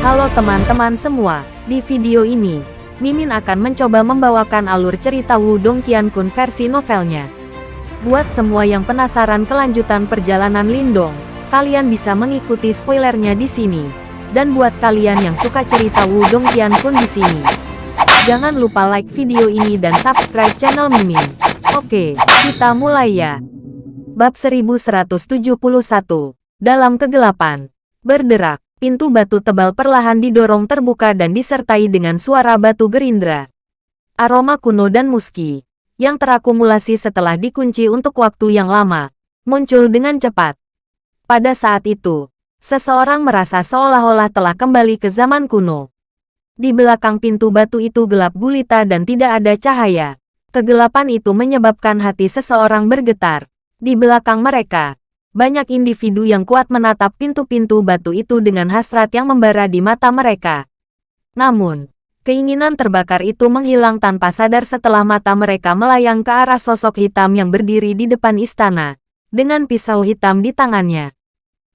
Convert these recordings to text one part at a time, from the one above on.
Halo teman-teman semua, di video ini, Mimin akan mencoba membawakan alur cerita Wudong Qiankun versi novelnya. Buat semua yang penasaran kelanjutan perjalanan Lindong, kalian bisa mengikuti spoilernya di sini. Dan buat kalian yang suka cerita Wudong Qiankun di sini, jangan lupa like video ini dan subscribe channel Mimin. Oke, kita mulai ya. Bab 1171, Dalam Kegelapan. Berderak, pintu batu tebal perlahan didorong terbuka dan disertai dengan suara batu gerindra. Aroma kuno dan muski, yang terakumulasi setelah dikunci untuk waktu yang lama, muncul dengan cepat. Pada saat itu, seseorang merasa seolah-olah telah kembali ke zaman kuno. Di belakang pintu batu itu gelap gulita dan tidak ada cahaya. Kegelapan itu menyebabkan hati seseorang bergetar. Di belakang mereka, banyak individu yang kuat menatap pintu-pintu batu itu dengan hasrat yang membara di mata mereka. Namun, keinginan terbakar itu menghilang tanpa sadar setelah mata mereka melayang ke arah sosok hitam yang berdiri di depan istana, dengan pisau hitam di tangannya.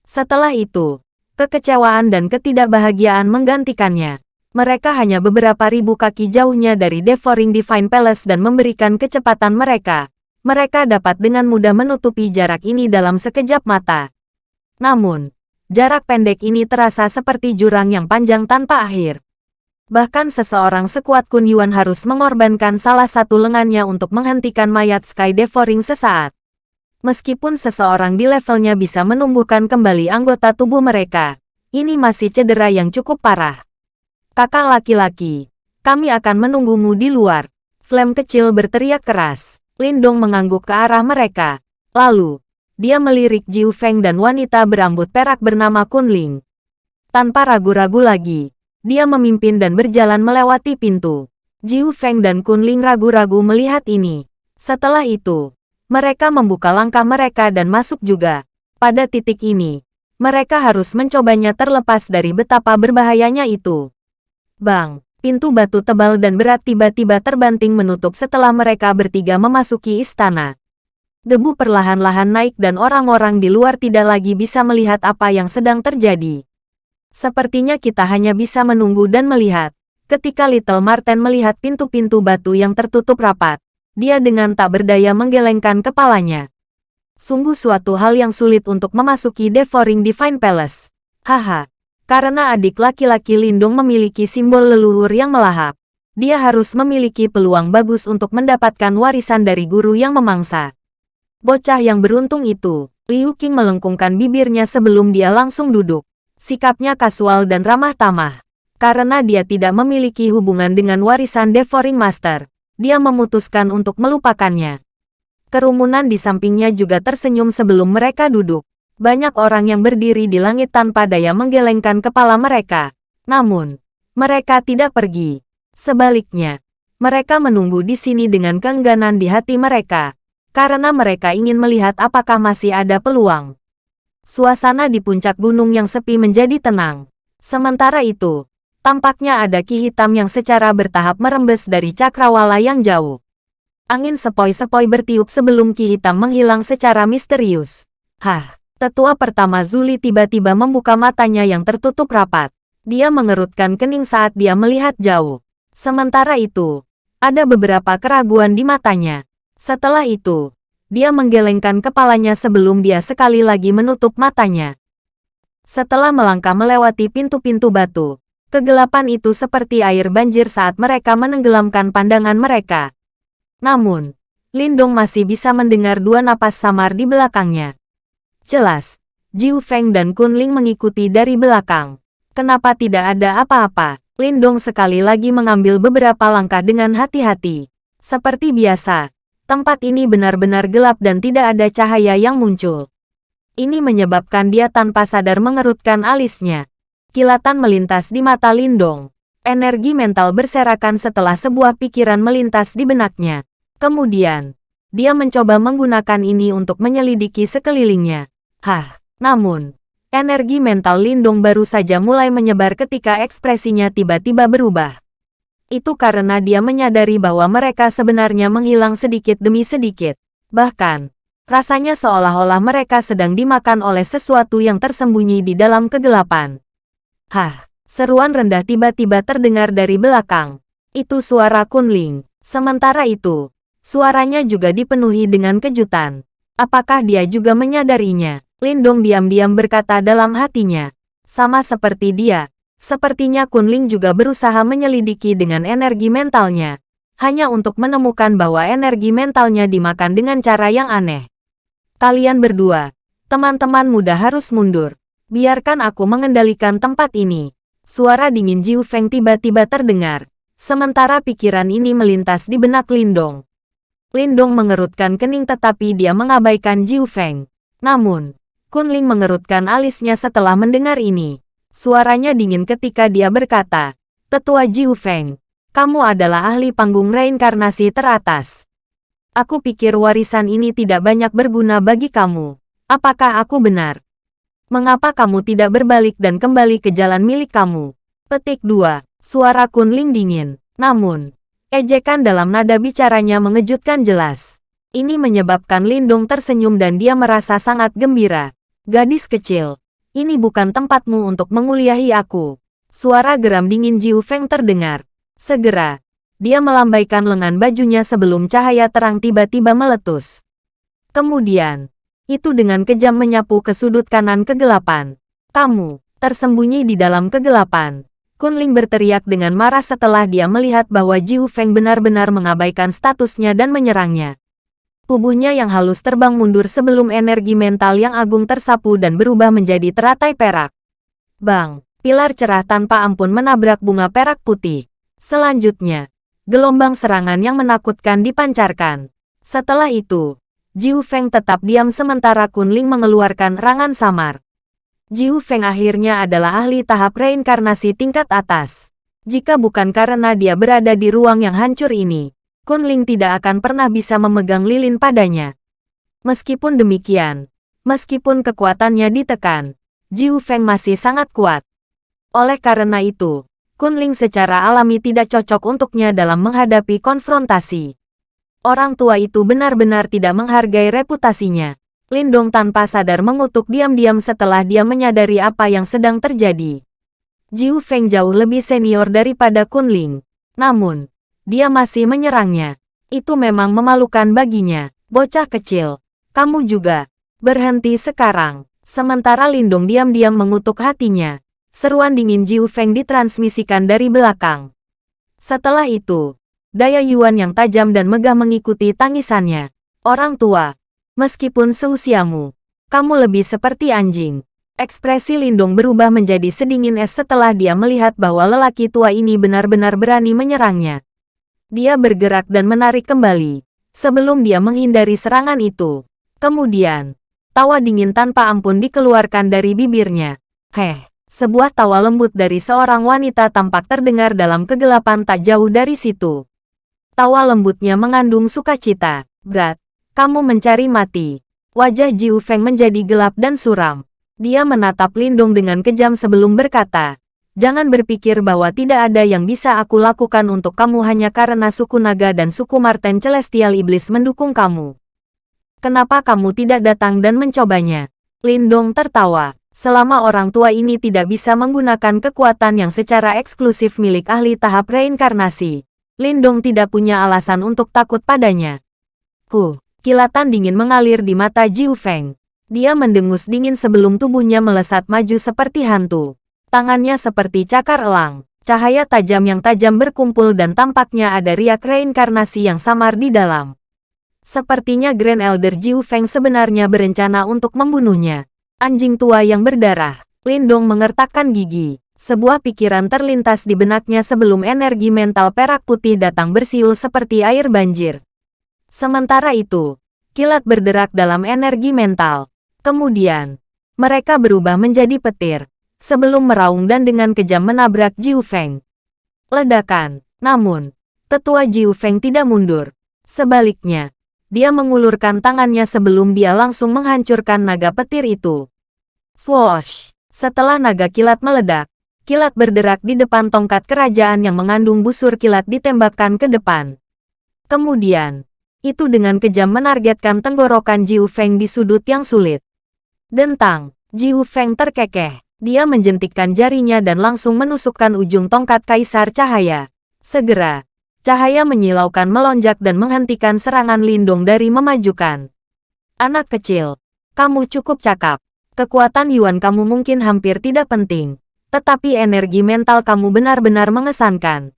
Setelah itu, kekecewaan dan ketidakbahagiaan menggantikannya. Mereka hanya beberapa ribu kaki jauhnya dari Devouring Divine Palace dan memberikan kecepatan mereka mereka dapat dengan mudah menutupi jarak ini dalam sekejap mata. Namun, jarak pendek ini terasa seperti jurang yang panjang tanpa akhir. Bahkan seseorang sekuat Kun Yuan harus mengorbankan salah satu lengannya untuk menghentikan mayat Sky Devouring sesaat. Meskipun seseorang di levelnya bisa menumbuhkan kembali anggota tubuh mereka, ini masih cedera yang cukup parah. Kakak laki-laki, kami akan menunggumu di luar. Flame kecil berteriak keras. Lindong mengangguk ke arah mereka. Lalu, dia melirik Jiu Feng dan wanita berambut perak bernama Kunling. Tanpa ragu-ragu lagi, dia memimpin dan berjalan melewati pintu. Jiu Feng dan Kunling ragu-ragu melihat ini. Setelah itu, mereka membuka langkah mereka dan masuk juga. Pada titik ini, mereka harus mencobanya terlepas dari betapa berbahayanya itu. Bang! Pintu batu tebal dan berat tiba-tiba terbanting menutup setelah mereka bertiga memasuki istana. Debu perlahan-lahan naik dan orang-orang di luar tidak lagi bisa melihat apa yang sedang terjadi. Sepertinya kita hanya bisa menunggu dan melihat. Ketika Little Marten melihat pintu-pintu batu yang tertutup rapat, dia dengan tak berdaya menggelengkan kepalanya. Sungguh suatu hal yang sulit untuk memasuki Devouring Divine Palace. Haha, karena adik laki-laki Lindung memiliki simbol leluhur yang melahap, dia harus memiliki peluang bagus untuk mendapatkan warisan dari guru yang memangsa. Bocah yang beruntung itu, Liu Qing melengkungkan bibirnya sebelum dia langsung duduk. Sikapnya kasual dan ramah tamah. Karena dia tidak memiliki hubungan dengan warisan Devouring Master, dia memutuskan untuk melupakannya. Kerumunan di sampingnya juga tersenyum sebelum mereka duduk. Banyak orang yang berdiri di langit tanpa daya menggelengkan kepala mereka. Namun, mereka tidak pergi. Sebaliknya, mereka menunggu di sini dengan keengganan di hati mereka, karena mereka ingin melihat apakah masih ada peluang. Suasana di puncak gunung yang sepi menjadi tenang. Sementara itu, tampaknya ada ki hitam yang secara bertahap merembes dari cakrawala yang jauh. Angin sepoi-sepoi bertiup sebelum ki hitam menghilang secara misterius. Hah! Tetua pertama Zuli tiba-tiba membuka matanya yang tertutup rapat. Dia mengerutkan kening saat dia melihat jauh. Sementara itu, ada beberapa keraguan di matanya. Setelah itu, dia menggelengkan kepalanya sebelum dia sekali lagi menutup matanya. Setelah melangkah melewati pintu-pintu batu, kegelapan itu seperti air banjir saat mereka menenggelamkan pandangan mereka. Namun, Lindong masih bisa mendengar dua napas samar di belakangnya. Jelas, Jiu Feng dan Kunling mengikuti dari belakang. Kenapa tidak ada apa-apa? Lindong sekali lagi mengambil beberapa langkah dengan hati-hati. Seperti biasa, tempat ini benar-benar gelap dan tidak ada cahaya yang muncul. Ini menyebabkan dia tanpa sadar mengerutkan alisnya. Kilatan melintas di mata Lindong. Energi mental berserakan setelah sebuah pikiran melintas di benaknya. Kemudian, dia mencoba menggunakan ini untuk menyelidiki sekelilingnya. Hah, namun, energi mental Lindung baru saja mulai menyebar ketika ekspresinya tiba-tiba berubah. Itu karena dia menyadari bahwa mereka sebenarnya menghilang sedikit demi sedikit. Bahkan, rasanya seolah-olah mereka sedang dimakan oleh sesuatu yang tersembunyi di dalam kegelapan. Hah, Seruan rendah tiba-tiba terdengar dari belakang. Itu suara Kunling. Sementara itu, suaranya juga dipenuhi dengan kejutan. Apakah dia juga menyadarinya? Lindong diam-diam berkata dalam hatinya. Sama seperti dia, sepertinya Kunling juga berusaha menyelidiki dengan energi mentalnya. Hanya untuk menemukan bahwa energi mentalnya dimakan dengan cara yang aneh. Kalian berdua, teman-teman muda harus mundur. Biarkan aku mengendalikan tempat ini. Suara dingin Jiu Feng tiba-tiba terdengar. Sementara pikiran ini melintas di benak Lindong. Lindong mengerutkan kening tetapi dia mengabaikan Jiu Feng. Namun, Kunling mengerutkan alisnya setelah mendengar ini. Suaranya dingin ketika dia berkata, Tetua Jiu Feng, kamu adalah ahli panggung reinkarnasi teratas. Aku pikir warisan ini tidak banyak berguna bagi kamu. Apakah aku benar? Mengapa kamu tidak berbalik dan kembali ke jalan milik kamu? Petik 2. Suara Kunling dingin. Namun, ejekan dalam nada bicaranya mengejutkan jelas. Ini menyebabkan Lindung tersenyum dan dia merasa sangat gembira. Gadis kecil, ini bukan tempatmu untuk menguliahi aku. Suara geram dingin Jiu Feng terdengar. Segera, dia melambaikan lengan bajunya sebelum cahaya terang tiba-tiba meletus. Kemudian, itu dengan kejam menyapu ke sudut kanan kegelapan. Kamu, tersembunyi di dalam kegelapan. Kunling berteriak dengan marah setelah dia melihat bahwa Jiu Feng benar-benar mengabaikan statusnya dan menyerangnya. Tubuhnya yang halus terbang mundur sebelum energi mental yang agung tersapu dan berubah menjadi teratai perak. Bang, pilar cerah tanpa ampun menabrak bunga perak putih. Selanjutnya, gelombang serangan yang menakutkan dipancarkan. Setelah itu, Jiu Feng tetap diam sementara Kunling mengeluarkan rangan samar. Jiu Feng akhirnya adalah ahli tahap reinkarnasi tingkat atas. Jika bukan karena dia berada di ruang yang hancur ini, Kunling tidak akan pernah bisa memegang lilin padanya. Meskipun demikian, meskipun kekuatannya ditekan, Jiu Feng masih sangat kuat. Oleh karena itu, Kunling secara alami tidak cocok untuknya dalam menghadapi konfrontasi. Orang tua itu benar-benar tidak menghargai reputasinya. Lindong tanpa sadar mengutuk diam-diam setelah dia menyadari apa yang sedang terjadi. Jiu Feng jauh lebih senior daripada Kunling. Namun, dia masih menyerangnya. Itu memang memalukan baginya. Bocah kecil, kamu juga. Berhenti sekarang. Sementara Lindong diam-diam mengutuk hatinya. Seruan dingin Jiu Feng ditransmisikan dari belakang. Setelah itu, daya Yuan yang tajam dan megah mengikuti tangisannya. Orang tua, Meskipun seusiamu, kamu lebih seperti anjing. Ekspresi Lindung berubah menjadi sedingin es setelah dia melihat bahwa lelaki tua ini benar-benar berani menyerangnya. Dia bergerak dan menarik kembali, sebelum dia menghindari serangan itu. Kemudian, tawa dingin tanpa ampun dikeluarkan dari bibirnya. Heh, sebuah tawa lembut dari seorang wanita tampak terdengar dalam kegelapan tak jauh dari situ. Tawa lembutnya mengandung sukacita, berat, kamu mencari mati. Wajah Jiu Feng menjadi gelap dan suram. Dia menatap Lindong dengan kejam sebelum berkata, Jangan berpikir bahwa tidak ada yang bisa aku lakukan untuk kamu hanya karena suku naga dan suku Marten Celestial Iblis mendukung kamu. Kenapa kamu tidak datang dan mencobanya? Lindong tertawa. Selama orang tua ini tidak bisa menggunakan kekuatan yang secara eksklusif milik ahli tahap reinkarnasi, Lindong tidak punya alasan untuk takut padanya. Ku, Kilatan dingin mengalir di mata Jiu Feng. Dia mendengus dingin sebelum tubuhnya melesat maju seperti hantu. Tangannya seperti cakar elang. Cahaya tajam yang tajam berkumpul dan tampaknya ada riak reinkarnasi yang samar di dalam. Sepertinya Grand Elder Jiu Feng sebenarnya berencana untuk membunuhnya. Anjing tua yang berdarah. Lindong mengertakkan gigi. Sebuah pikiran terlintas di benaknya sebelum energi mental perak putih datang bersiul seperti air banjir. Sementara itu, kilat berderak dalam energi mental. Kemudian, mereka berubah menjadi petir, sebelum meraung dan dengan kejam menabrak Jiu Feng. Ledakan, namun, tetua Jiu Feng tidak mundur. Sebaliknya, dia mengulurkan tangannya sebelum dia langsung menghancurkan naga petir itu. Swoosh! Setelah naga kilat meledak, kilat berderak di depan tongkat kerajaan yang mengandung busur kilat ditembakkan ke depan. Kemudian, itu dengan kejam menargetkan tenggorokan Jiu Feng di sudut yang sulit. Dentang, Jiu Feng terkekeh. Dia menjentikkan jarinya dan langsung menusukkan ujung tongkat kaisar cahaya. Segera, cahaya menyilaukan melonjak dan menghentikan serangan Lindung dari memajukan. Anak kecil, kamu cukup cakap. Kekuatan Yuan kamu mungkin hampir tidak penting, tetapi energi mental kamu benar-benar mengesankan.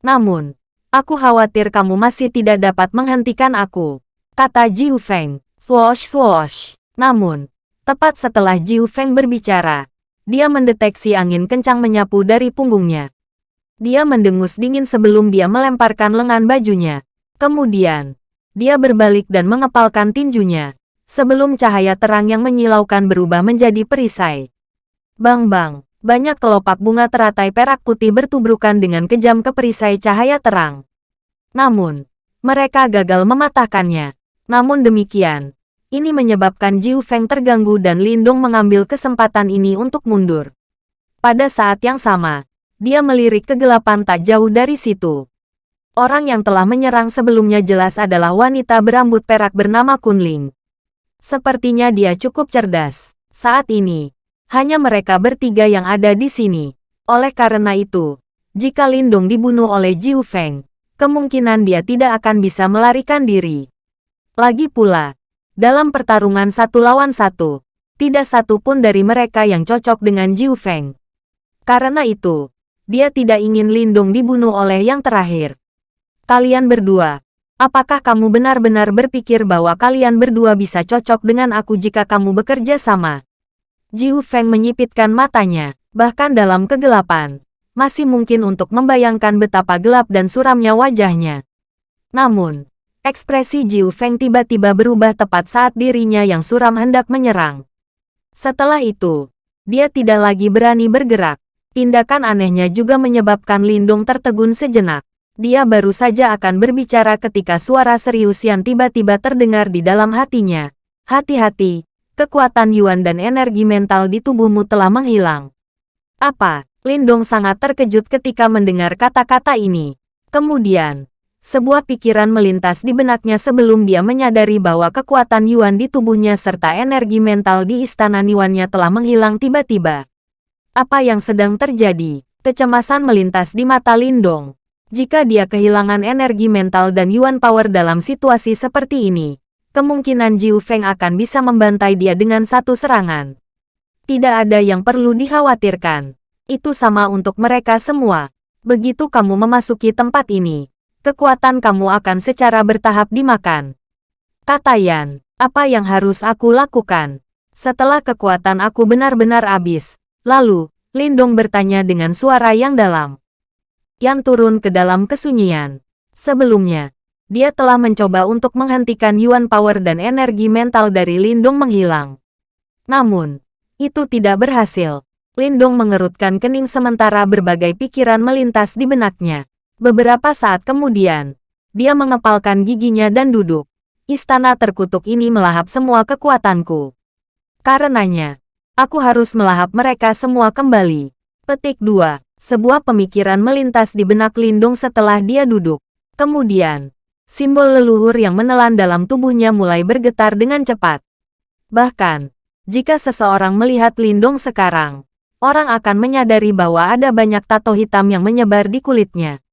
Namun, aku khawatir kamu masih tidak dapat menghentikan aku, kata Jiu Feng. Swoosh swoosh. Namun, tepat setelah Jiu Feng berbicara, dia mendeteksi angin kencang menyapu dari punggungnya. Dia mendengus dingin sebelum dia melemparkan lengan bajunya. Kemudian, dia berbalik dan mengepalkan tinjunya sebelum cahaya terang yang menyilaukan berubah menjadi perisai. Bang-bang, banyak kelopak bunga teratai perak putih bertubrukan dengan kejam ke perisai cahaya terang. Namun, mereka gagal mematahkannya. Namun demikian, ini menyebabkan Jiu Feng terganggu dan Lindong mengambil kesempatan ini untuk mundur. Pada saat yang sama, dia melirik kegelapan tak jauh dari situ. Orang yang telah menyerang sebelumnya jelas adalah wanita berambut perak bernama Kunling. Sepertinya dia cukup cerdas. Saat ini, hanya mereka bertiga yang ada di sini. Oleh karena itu, jika Lindung dibunuh oleh Jiu Feng, kemungkinan dia tidak akan bisa melarikan diri. Lagi pula, dalam pertarungan satu lawan satu, tidak satu pun dari mereka yang cocok dengan Jiu Feng. Karena itu, dia tidak ingin Lindung dibunuh oleh yang terakhir. Kalian berdua, Apakah kamu benar-benar berpikir bahwa kalian berdua bisa cocok dengan aku jika kamu bekerja sama? Jiu Feng menyipitkan matanya, bahkan dalam kegelapan. Masih mungkin untuk membayangkan betapa gelap dan suramnya wajahnya. Namun, ekspresi Jiu Feng tiba-tiba berubah tepat saat dirinya yang suram hendak menyerang. Setelah itu, dia tidak lagi berani bergerak. Tindakan anehnya juga menyebabkan Lindung tertegun sejenak. Dia baru saja akan berbicara ketika suara serius yang tiba-tiba terdengar di dalam hatinya. Hati-hati, kekuatan Yuan dan energi mental di tubuhmu telah menghilang. Apa? Lindong sangat terkejut ketika mendengar kata-kata ini. Kemudian, sebuah pikiran melintas di benaknya sebelum dia menyadari bahwa kekuatan Yuan di tubuhnya serta energi mental di istana Niwannya telah menghilang tiba-tiba. Apa yang sedang terjadi? Kecemasan melintas di mata Lindong. Jika dia kehilangan energi mental dan Yuan Power dalam situasi seperti ini, kemungkinan Jiu Feng akan bisa membantai dia dengan satu serangan. Tidak ada yang perlu dikhawatirkan. Itu sama untuk mereka semua. Begitu kamu memasuki tempat ini, kekuatan kamu akan secara bertahap dimakan. Kata Yan, apa yang harus aku lakukan? Setelah kekuatan aku benar-benar habis, lalu, Lindong bertanya dengan suara yang dalam. Yan turun ke dalam kesunyian. Sebelumnya, dia telah mencoba untuk menghentikan Yuan Power dan energi mental dari Lindung menghilang. Namun, itu tidak berhasil. Lindung mengerutkan kening sementara berbagai pikiran melintas di benaknya. Beberapa saat kemudian, dia mengepalkan giginya dan duduk. Istana terkutuk ini melahap semua kekuatanku. Karenanya, aku harus melahap mereka semua kembali. Petik 2. Sebuah pemikiran melintas di benak Lindung setelah dia duduk. Kemudian, simbol leluhur yang menelan dalam tubuhnya mulai bergetar dengan cepat. Bahkan, jika seseorang melihat Lindung sekarang, orang akan menyadari bahwa ada banyak tato hitam yang menyebar di kulitnya.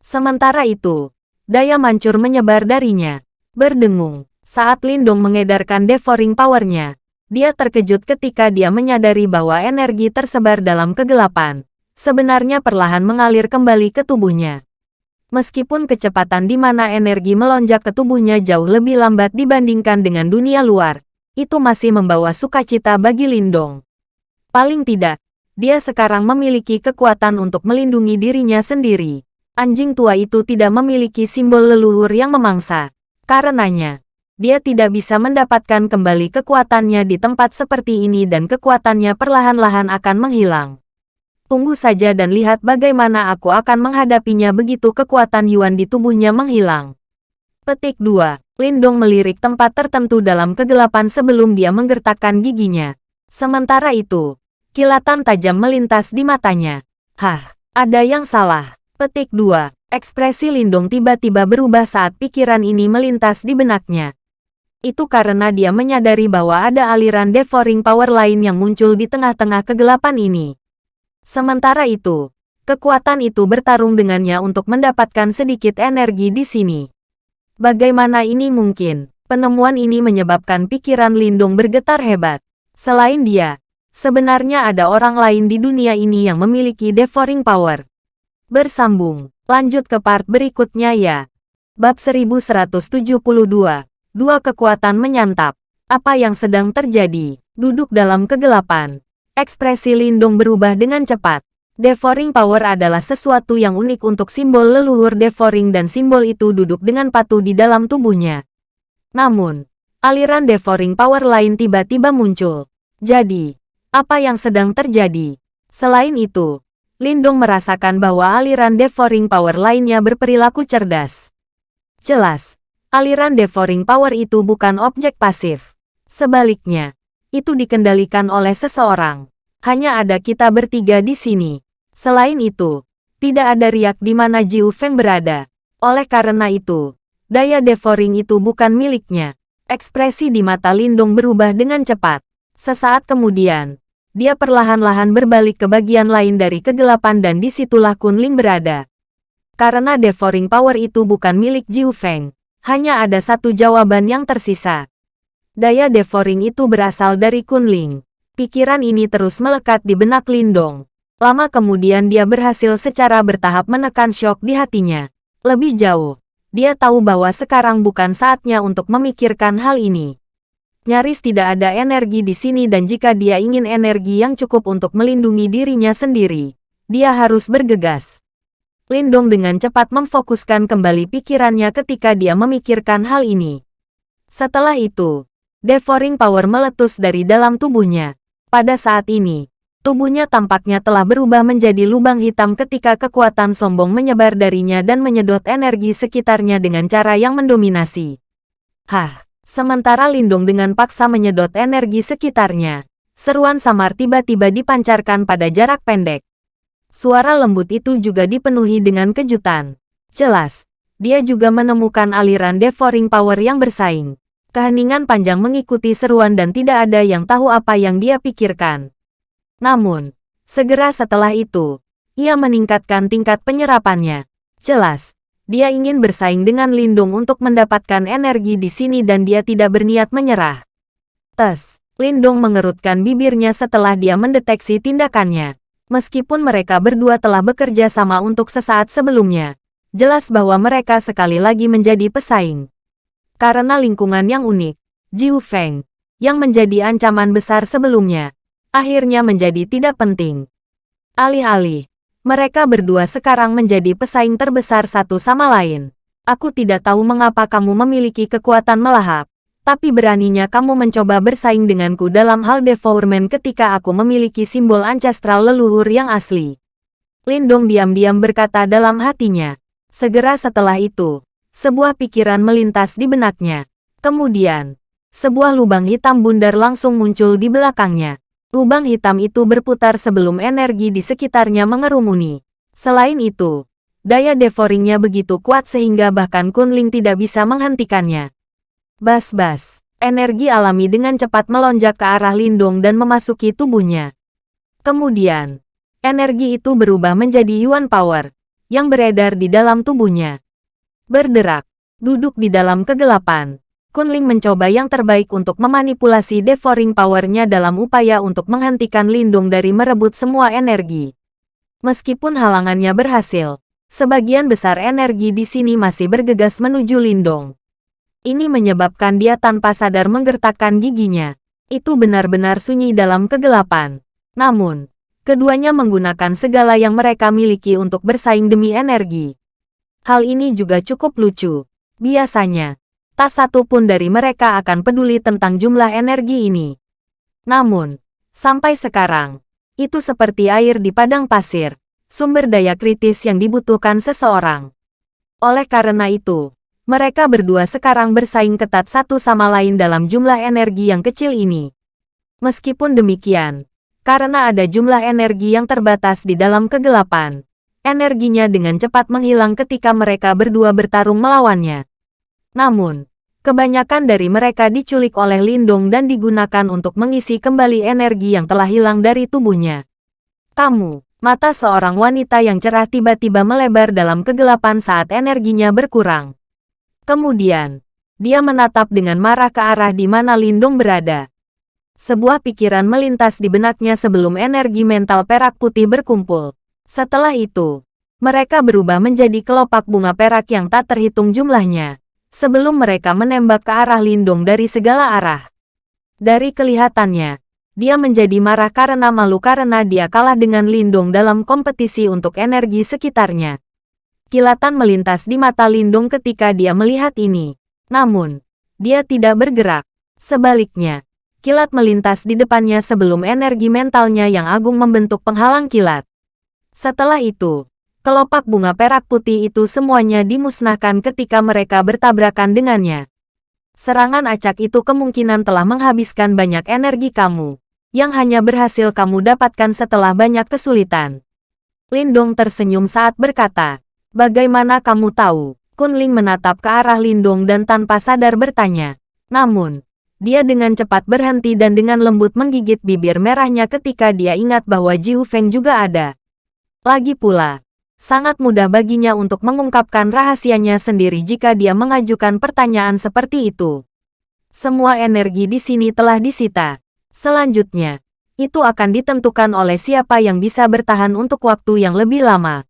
Sementara itu, daya mancur menyebar darinya. Berdengung, saat Lindung mengedarkan devouring powernya, dia terkejut ketika dia menyadari bahwa energi tersebar dalam kegelapan sebenarnya perlahan mengalir kembali ke tubuhnya. Meskipun kecepatan di mana energi melonjak ke tubuhnya jauh lebih lambat dibandingkan dengan dunia luar, itu masih membawa sukacita bagi Lindong. Paling tidak, dia sekarang memiliki kekuatan untuk melindungi dirinya sendiri. Anjing tua itu tidak memiliki simbol leluhur yang memangsa. Karenanya, dia tidak bisa mendapatkan kembali kekuatannya di tempat seperti ini dan kekuatannya perlahan-lahan akan menghilang. Tunggu saja dan lihat bagaimana aku akan menghadapinya begitu kekuatan Yuan di tubuhnya menghilang. Petik 2. Lindong melirik tempat tertentu dalam kegelapan sebelum dia menggertakkan giginya. Sementara itu, kilatan tajam melintas di matanya. Hah, ada yang salah. Petik 2. Ekspresi Lindong tiba-tiba berubah saat pikiran ini melintas di benaknya. Itu karena dia menyadari bahwa ada aliran devouring power lain yang muncul di tengah-tengah kegelapan ini. Sementara itu, kekuatan itu bertarung dengannya untuk mendapatkan sedikit energi di sini. Bagaimana ini mungkin? Penemuan ini menyebabkan pikiran Lindung bergetar hebat. Selain dia, sebenarnya ada orang lain di dunia ini yang memiliki devouring power. Bersambung, lanjut ke part berikutnya ya. Bab 1172. Dua kekuatan menyantap. Apa yang sedang terjadi? Duduk dalam kegelapan. Ekspresi Lindung berubah dengan cepat. Devouring power adalah sesuatu yang unik untuk simbol leluhur devouring dan simbol itu duduk dengan patuh di dalam tubuhnya. Namun, aliran devouring power lain tiba-tiba muncul. Jadi, apa yang sedang terjadi? Selain itu, Lindung merasakan bahwa aliran devouring power lainnya berperilaku cerdas. Jelas, aliran devouring power itu bukan objek pasif. Sebaliknya, itu dikendalikan oleh seseorang. Hanya ada kita bertiga di sini. Selain itu, tidak ada riak di mana Jiu Feng berada. Oleh karena itu, Daya devouring itu bukan miliknya. Ekspresi di mata Lindung berubah dengan cepat. Sesaat kemudian, dia perlahan-lahan berbalik ke bagian lain dari kegelapan dan di situlah Kunling berada. Karena devouring power itu bukan milik Jiu Feng, hanya ada satu jawaban yang tersisa. Daya devouring itu berasal dari Kunling. Pikiran ini terus melekat di benak Lindong. Lama kemudian dia berhasil secara bertahap menekan shock di hatinya. Lebih jauh, dia tahu bahwa sekarang bukan saatnya untuk memikirkan hal ini. Nyaris tidak ada energi di sini dan jika dia ingin energi yang cukup untuk melindungi dirinya sendiri, dia harus bergegas. Lindong dengan cepat memfokuskan kembali pikirannya ketika dia memikirkan hal ini. Setelah itu, devouring power meletus dari dalam tubuhnya. Pada saat ini, Tubuhnya tampaknya telah berubah menjadi lubang hitam ketika kekuatan sombong menyebar darinya dan menyedot energi sekitarnya dengan cara yang mendominasi. Hah, sementara Lindung dengan paksa menyedot energi sekitarnya. Seruan samar tiba-tiba dipancarkan pada jarak pendek. Suara lembut itu juga dipenuhi dengan kejutan. Jelas, dia juga menemukan aliran devouring power yang bersaing. Keheningan panjang mengikuti seruan dan tidak ada yang tahu apa yang dia pikirkan. Namun, segera setelah itu, ia meningkatkan tingkat penyerapannya. Jelas, dia ingin bersaing dengan Lindung untuk mendapatkan energi di sini dan dia tidak berniat menyerah. Tes, Lindung mengerutkan bibirnya setelah dia mendeteksi tindakannya. Meskipun mereka berdua telah bekerja sama untuk sesaat sebelumnya, jelas bahwa mereka sekali lagi menjadi pesaing. Karena lingkungan yang unik, Jiu Feng, yang menjadi ancaman besar sebelumnya, akhirnya menjadi tidak penting. Alih-alih, mereka berdua sekarang menjadi pesaing terbesar satu sama lain. Aku tidak tahu mengapa kamu memiliki kekuatan melahap, tapi beraninya kamu mencoba bersaing denganku dalam hal devourment ketika aku memiliki simbol ancestral leluhur yang asli. Lindong diam-diam berkata dalam hatinya. Segera setelah itu, sebuah pikiran melintas di benaknya. Kemudian, sebuah lubang hitam bundar langsung muncul di belakangnya. Lubang hitam itu berputar sebelum energi di sekitarnya mengerumuni. Selain itu, daya devouringnya begitu kuat sehingga bahkan Kunling tidak bisa menghentikannya. Bas-bas, energi alami dengan cepat melonjak ke arah Lindung dan memasuki tubuhnya. Kemudian, energi itu berubah menjadi Yuan Power, yang beredar di dalam tubuhnya. Berderak, duduk di dalam kegelapan, Kunling mencoba yang terbaik untuk memanipulasi devouring power-nya dalam upaya untuk menghentikan Lindung dari merebut semua energi. Meskipun halangannya berhasil, sebagian besar energi di sini masih bergegas menuju Lindung. Ini menyebabkan dia tanpa sadar menggertakkan giginya. Itu benar-benar sunyi dalam kegelapan. Namun, keduanya menggunakan segala yang mereka miliki untuk bersaing demi energi. Hal ini juga cukup lucu. Biasanya, tak satu pun dari mereka akan peduli tentang jumlah energi ini. Namun, sampai sekarang, itu seperti air di padang pasir, sumber daya kritis yang dibutuhkan seseorang. Oleh karena itu, mereka berdua sekarang bersaing ketat satu sama lain dalam jumlah energi yang kecil ini. Meskipun demikian, karena ada jumlah energi yang terbatas di dalam kegelapan, energinya dengan cepat menghilang ketika mereka berdua bertarung melawannya. Namun, Kebanyakan dari mereka diculik oleh Lindong dan digunakan untuk mengisi kembali energi yang telah hilang dari tubuhnya. Kamu, mata seorang wanita yang cerah tiba-tiba melebar dalam kegelapan saat energinya berkurang. Kemudian, dia menatap dengan marah ke arah di mana Lindong berada. Sebuah pikiran melintas di benaknya sebelum energi mental perak putih berkumpul. Setelah itu, mereka berubah menjadi kelopak bunga perak yang tak terhitung jumlahnya sebelum mereka menembak ke arah Lindung dari segala arah. Dari kelihatannya, dia menjadi marah karena malu karena dia kalah dengan Lindung dalam kompetisi untuk energi sekitarnya. Kilatan melintas di mata Lindung ketika dia melihat ini. Namun, dia tidak bergerak. Sebaliknya, kilat melintas di depannya sebelum energi mentalnya yang agung membentuk penghalang kilat. Setelah itu, Kelopak bunga perak putih itu semuanya dimusnahkan ketika mereka bertabrakan dengannya. Serangan acak itu kemungkinan telah menghabiskan banyak energi kamu, yang hanya berhasil kamu dapatkan setelah banyak kesulitan. Lindong tersenyum saat berkata, Bagaimana kamu tahu? Kunling menatap ke arah Lindong dan tanpa sadar bertanya. Namun, dia dengan cepat berhenti dan dengan lembut menggigit bibir merahnya ketika dia ingat bahwa Jiu Feng juga ada. Lagi pula, sangat mudah baginya untuk mengungkapkan rahasianya sendiri jika dia mengajukan pertanyaan seperti itu. Semua energi di sini telah disita. Selanjutnya, itu akan ditentukan oleh siapa yang bisa bertahan untuk waktu yang lebih lama.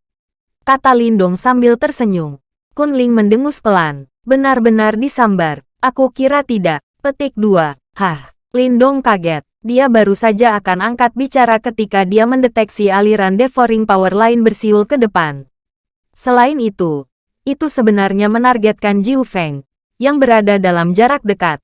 Kata Lindong sambil tersenyum. Kunling mendengus pelan. Benar-benar disambar. Aku kira tidak. Petik 2. Hah. Lindong kaget. Dia baru saja akan angkat bicara ketika dia mendeteksi aliran devouring power lain bersiul ke depan. Selain itu, itu sebenarnya menargetkan Jiu Feng, yang berada dalam jarak dekat.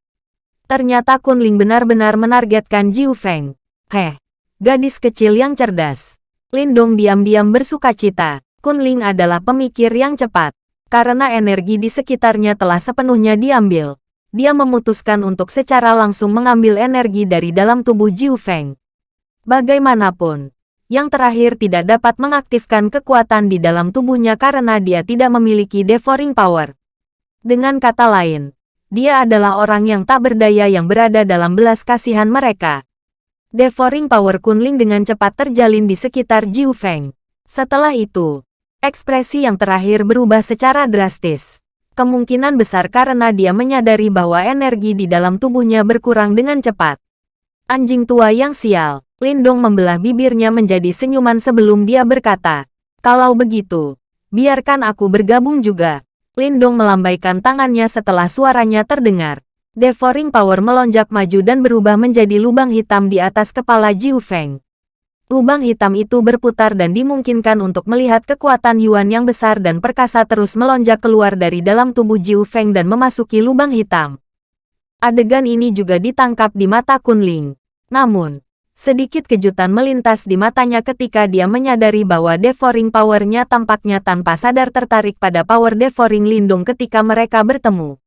Ternyata Kunling benar-benar menargetkan Jiu Feng. Heh, gadis kecil yang cerdas. Lindong diam-diam bersuka cita. Kunling adalah pemikir yang cepat. Karena energi di sekitarnya telah sepenuhnya diambil dia memutuskan untuk secara langsung mengambil energi dari dalam tubuh Jiu Feng. Bagaimanapun, yang terakhir tidak dapat mengaktifkan kekuatan di dalam tubuhnya karena dia tidak memiliki devouring power. Dengan kata lain, dia adalah orang yang tak berdaya yang berada dalam belas kasihan mereka. Devouring power Kunling dengan cepat terjalin di sekitar Jiu Feng. Setelah itu, ekspresi yang terakhir berubah secara drastis kemungkinan besar karena dia menyadari bahwa energi di dalam tubuhnya berkurang dengan cepat. Anjing tua yang sial, Lindong membelah bibirnya menjadi senyuman sebelum dia berkata, Kalau begitu, biarkan aku bergabung juga. Lindong melambaikan tangannya setelah suaranya terdengar. Devouring Power melonjak maju dan berubah menjadi lubang hitam di atas kepala Jiu Feng. Lubang hitam itu berputar dan dimungkinkan untuk melihat kekuatan Yuan yang besar dan perkasa terus melonjak keluar dari dalam tubuh Jiu Feng dan memasuki lubang hitam. Adegan ini juga ditangkap di mata Kunling. Namun, sedikit kejutan melintas di matanya ketika dia menyadari bahwa devouring power-nya tampaknya tanpa sadar tertarik pada power devouring lindung ketika mereka bertemu.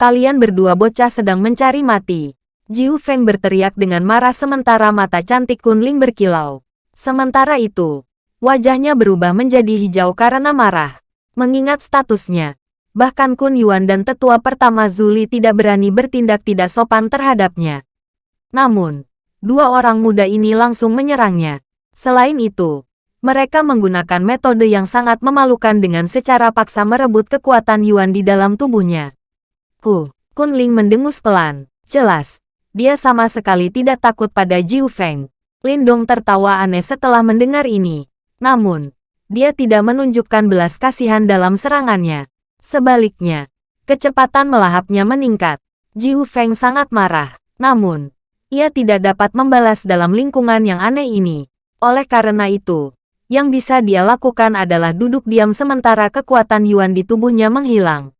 Kalian berdua bocah sedang mencari mati. Jiu Feng berteriak dengan marah sementara mata cantik Kunling berkilau. Sementara itu, wajahnya berubah menjadi hijau karena marah. Mengingat statusnya, bahkan Kun Yuan dan tetua pertama Zuli tidak berani bertindak tidak sopan terhadapnya. Namun, dua orang muda ini langsung menyerangnya. Selain itu, mereka menggunakan metode yang sangat memalukan dengan secara paksa merebut kekuatan Yuan di dalam tubuhnya. Ku, Kunling mendengus pelan. Jelas, dia sama sekali tidak takut pada Jiu Feng. Lindong tertawa aneh setelah mendengar ini. Namun, dia tidak menunjukkan belas kasihan dalam serangannya. Sebaliknya, kecepatan melahapnya meningkat. Jiu Feng sangat marah. Namun, ia tidak dapat membalas dalam lingkungan yang aneh ini. Oleh karena itu, yang bisa dia lakukan adalah duduk diam sementara kekuatan Yuan di tubuhnya menghilang.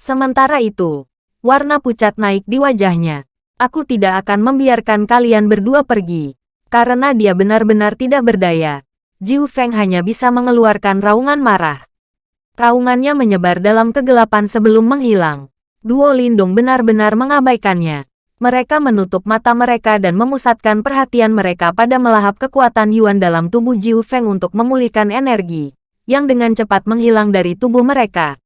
Sementara itu, warna pucat naik di wajahnya. Aku tidak akan membiarkan kalian berdua pergi. Karena dia benar-benar tidak berdaya. Jiu Feng hanya bisa mengeluarkan raungan marah. Raungannya menyebar dalam kegelapan sebelum menghilang. Duo Lindung benar-benar mengabaikannya. Mereka menutup mata mereka dan memusatkan perhatian mereka pada melahap kekuatan Yuan dalam tubuh Jiu Feng untuk memulihkan energi, yang dengan cepat menghilang dari tubuh mereka.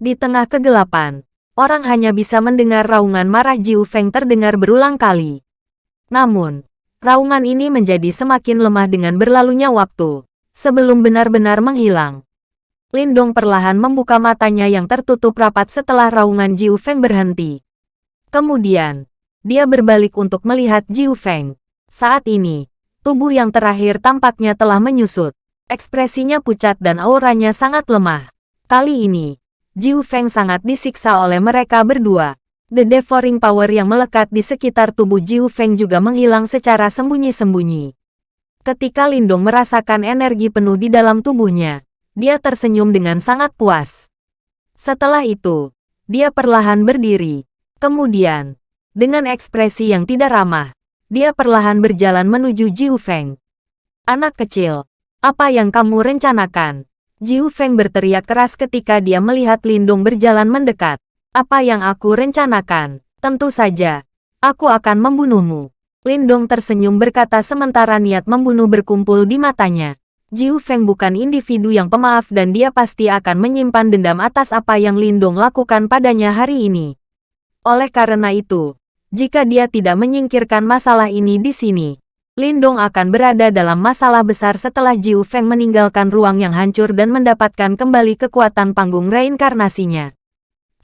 Di tengah kegelapan, orang hanya bisa mendengar raungan marah Jiu Feng terdengar berulang kali. Namun, raungan ini menjadi semakin lemah dengan berlalunya waktu, sebelum benar-benar menghilang. Lindong perlahan membuka matanya yang tertutup rapat setelah raungan Jiu Feng berhenti. Kemudian, dia berbalik untuk melihat Jiu Feng. Saat ini, tubuh yang terakhir tampaknya telah menyusut. Ekspresinya pucat dan auranya sangat lemah. Kali ini, Jiu Feng sangat disiksa oleh mereka berdua. The devouring power yang melekat di sekitar tubuh Jiu Feng juga menghilang secara sembunyi-sembunyi. Ketika Lindong merasakan energi penuh di dalam tubuhnya, dia tersenyum dengan sangat puas. Setelah itu, dia perlahan berdiri. Kemudian, dengan ekspresi yang tidak ramah, dia perlahan berjalan menuju Jiu Feng. Anak kecil, apa yang kamu rencanakan? Jiu Feng berteriak keras ketika dia melihat Lindong berjalan mendekat. Apa yang aku rencanakan? Tentu saja. Aku akan membunuhmu. Lindong tersenyum berkata sementara niat membunuh berkumpul di matanya. Jiu Feng bukan individu yang pemaaf dan dia pasti akan menyimpan dendam atas apa yang Lindong lakukan padanya hari ini. Oleh karena itu, jika dia tidak menyingkirkan masalah ini di sini, Lindong akan berada dalam masalah besar setelah Jiu Feng meninggalkan ruang yang hancur dan mendapatkan kembali kekuatan panggung reinkarnasinya.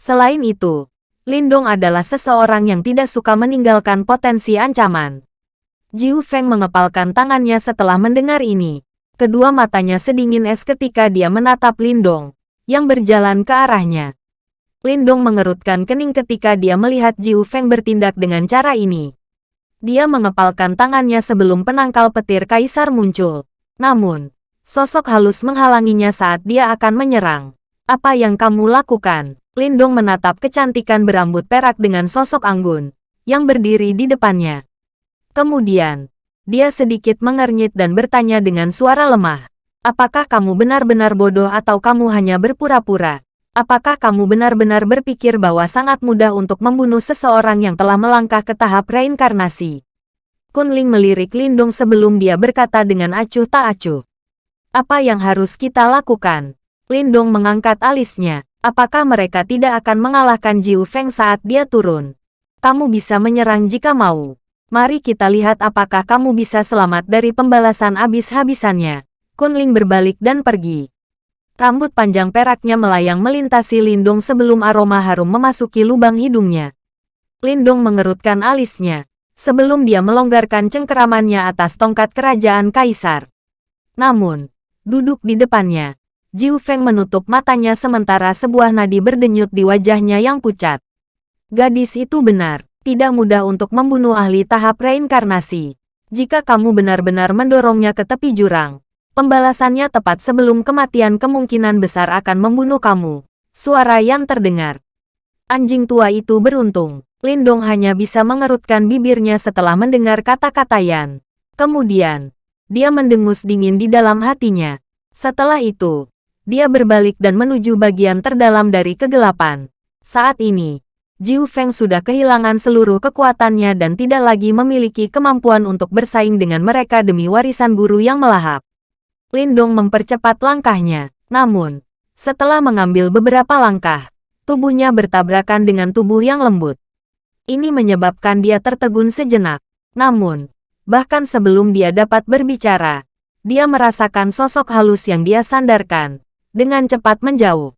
Selain itu, Lindong adalah seseorang yang tidak suka meninggalkan potensi ancaman. Jiu Feng mengepalkan tangannya setelah mendengar ini. Kedua matanya sedingin es ketika dia menatap Lindong, yang berjalan ke arahnya. Lindong mengerutkan kening ketika dia melihat Jiu Feng bertindak dengan cara ini. Dia mengepalkan tangannya sebelum penangkal petir kaisar muncul. Namun, sosok halus menghalanginya saat dia akan menyerang. Apa yang kamu lakukan? Lindong menatap kecantikan berambut perak dengan sosok anggun, yang berdiri di depannya. Kemudian, dia sedikit mengernyit dan bertanya dengan suara lemah. Apakah kamu benar-benar bodoh atau kamu hanya berpura-pura? Apakah kamu benar-benar berpikir bahwa sangat mudah untuk membunuh seseorang yang telah melangkah ke tahap reinkarnasi? Kunling melirik Lindung sebelum dia berkata dengan acuh tak acuh. Apa yang harus kita lakukan? Lindung mengangkat alisnya. Apakah mereka tidak akan mengalahkan Jiu Feng saat dia turun? Kamu bisa menyerang jika mau. Mari kita lihat apakah kamu bisa selamat dari pembalasan habis-habisannya. Kunling berbalik dan pergi. Rambut panjang peraknya melayang melintasi Lindong sebelum aroma harum memasuki lubang hidungnya. Lindong mengerutkan alisnya, sebelum dia melonggarkan cengkeramannya atas tongkat kerajaan kaisar. Namun, duduk di depannya, Jiu Feng menutup matanya sementara sebuah nadi berdenyut di wajahnya yang pucat. Gadis itu benar, tidak mudah untuk membunuh ahli tahap reinkarnasi. Jika kamu benar-benar mendorongnya ke tepi jurang, Pembalasannya tepat sebelum kematian kemungkinan besar akan membunuh kamu. Suara yang terdengar. Anjing tua itu beruntung. Lindong hanya bisa mengerutkan bibirnya setelah mendengar kata-kata Yan. Kemudian, dia mendengus dingin di dalam hatinya. Setelah itu, dia berbalik dan menuju bagian terdalam dari kegelapan. Saat ini, Jiu Feng sudah kehilangan seluruh kekuatannya dan tidak lagi memiliki kemampuan untuk bersaing dengan mereka demi warisan guru yang melahap. Lindong mempercepat langkahnya. Namun, setelah mengambil beberapa langkah, tubuhnya bertabrakan dengan tubuh yang lembut. Ini menyebabkan dia tertegun sejenak. Namun, bahkan sebelum dia dapat berbicara, dia merasakan sosok halus yang dia sandarkan, dengan cepat menjauh.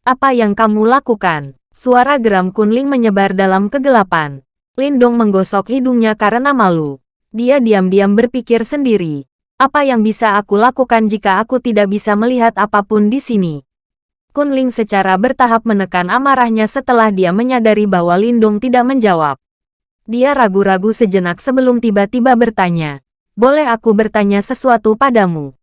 Apa yang kamu lakukan? Suara geram Kunling menyebar dalam kegelapan. Lindong menggosok hidungnya karena malu. Dia diam-diam berpikir sendiri. Apa yang bisa aku lakukan jika aku tidak bisa melihat apa pun di sini? Kunling secara bertahap menekan amarahnya setelah dia menyadari bahwa Lindung tidak menjawab. Dia ragu-ragu sejenak sebelum tiba-tiba bertanya, boleh aku bertanya sesuatu padamu?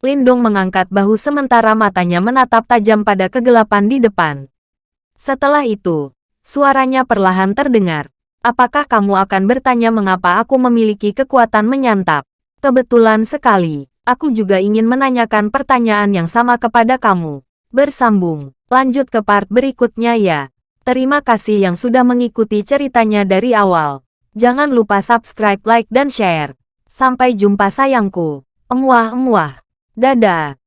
Lindung mengangkat bahu sementara matanya menatap tajam pada kegelapan di depan. Setelah itu, suaranya perlahan terdengar. Apakah kamu akan bertanya mengapa aku memiliki kekuatan menyantap? Kebetulan sekali, aku juga ingin menanyakan pertanyaan yang sama kepada kamu. Bersambung, lanjut ke part berikutnya ya. Terima kasih yang sudah mengikuti ceritanya dari awal. Jangan lupa subscribe, like, dan share. Sampai jumpa sayangku. Emuah-emuah. Dadah.